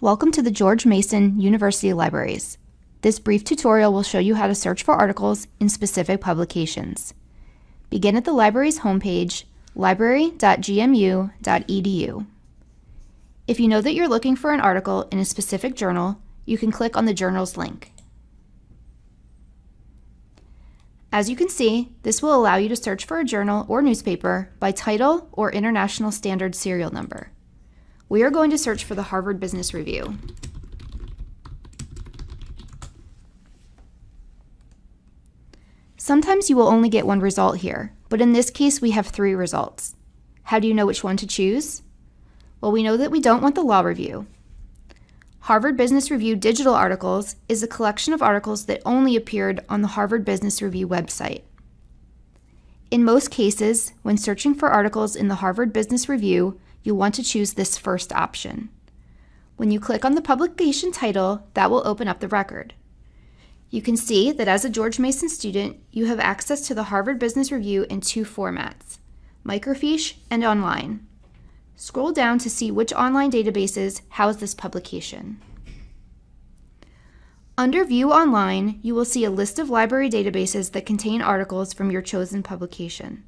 Welcome to the George Mason University Libraries. This brief tutorial will show you how to search for articles in specific publications. Begin at the library's homepage, library.gmu.edu. If you know that you're looking for an article in a specific journal, you can click on the journal's link. As you can see, this will allow you to search for a journal or newspaper by title or International Standard Serial Number. We are going to search for the Harvard Business Review. Sometimes you will only get one result here, but in this case we have three results. How do you know which one to choose? Well, we know that we don't want the law review. Harvard Business Review digital articles is a collection of articles that only appeared on the Harvard Business Review website. In most cases, when searching for articles in the Harvard Business Review, you'll want to choose this first option. When you click on the publication title, that will open up the record. You can see that as a George Mason student, you have access to the Harvard Business Review in two formats, microfiche and online. Scroll down to see which online databases house this publication. Under View Online, you will see a list of library databases that contain articles from your chosen publication.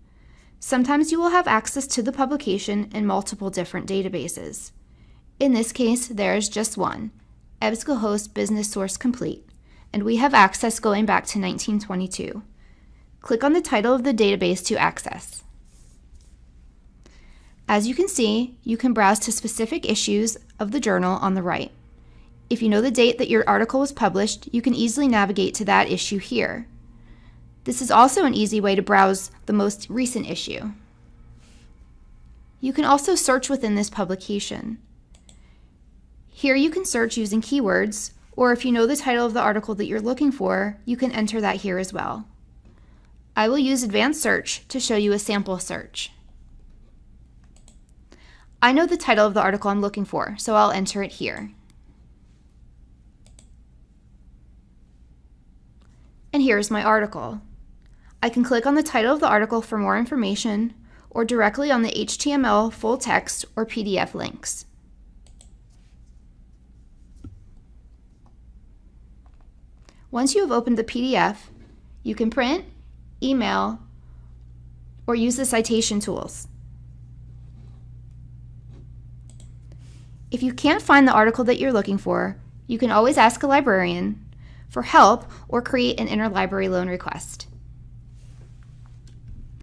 Sometimes you will have access to the publication in multiple different databases. In this case, there is just one, EBSCOhost Business Source Complete, and we have access going back to 1922. Click on the title of the database to access. As you can see, you can browse to specific issues of the journal on the right. If you know the date that your article was published, you can easily navigate to that issue here. This is also an easy way to browse the most recent issue. You can also search within this publication. Here you can search using keywords, or if you know the title of the article that you're looking for, you can enter that here as well. I will use advanced search to show you a sample search. I know the title of the article I'm looking for, so I'll enter it here. And here's my article. I can click on the title of the article for more information or directly on the HTML full text or PDF links. Once you have opened the PDF, you can print, email, or use the citation tools. If you can't find the article that you're looking for, you can always ask a librarian for help or create an interlibrary loan request.